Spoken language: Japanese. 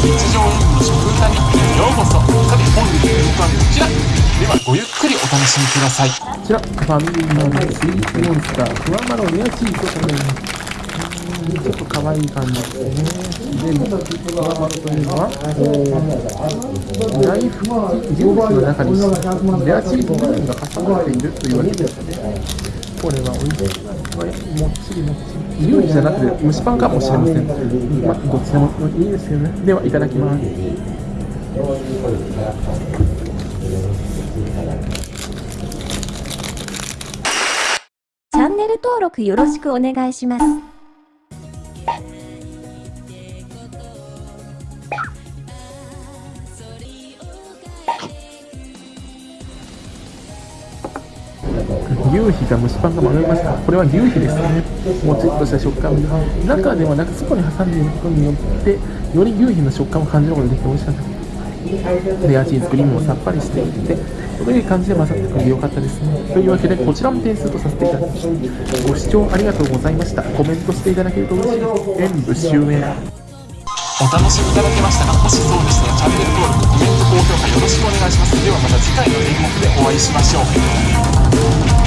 日常演舞の食歌日記へようこそさて本日の演舞はこちらではごゆっくりお楽しみくださいこちら、ファミリーマートスイーツモンスター、ふわまろレアチーズと食べます。ちょっと可愛い感じですね。で、ふわまろというのは、こう、ライフジュースの中にレアチーズ部分が挟まっているというわけですね。これは美味しい。これ、もっちりもっちり。料理じゃなくて蒸しパンかもしれません。まあ、どっちでもいいですけどね。では、いただきます。チャンネル登録よろしくお願いします。牛皮が蒸しパンが曲がりました。これは牛皮ですね。もちっとした食感。中ではなく外に挟んでいることによって、より牛皮の食感を感じることができて美味しかったです。レアチーズクリームもさっぱりしていて、という感じで混ざってくれてよかったですね。というわけで、こちらも点数とさせていただきます。ご視聴ありがとうございました。コメントしていただけると嬉しいです。演舞終演。お楽しみいただけましたかもしそうでしたらチャンネル登録コメント高評価よろしくお願いしますではまた次回の演目でお会いしましょう。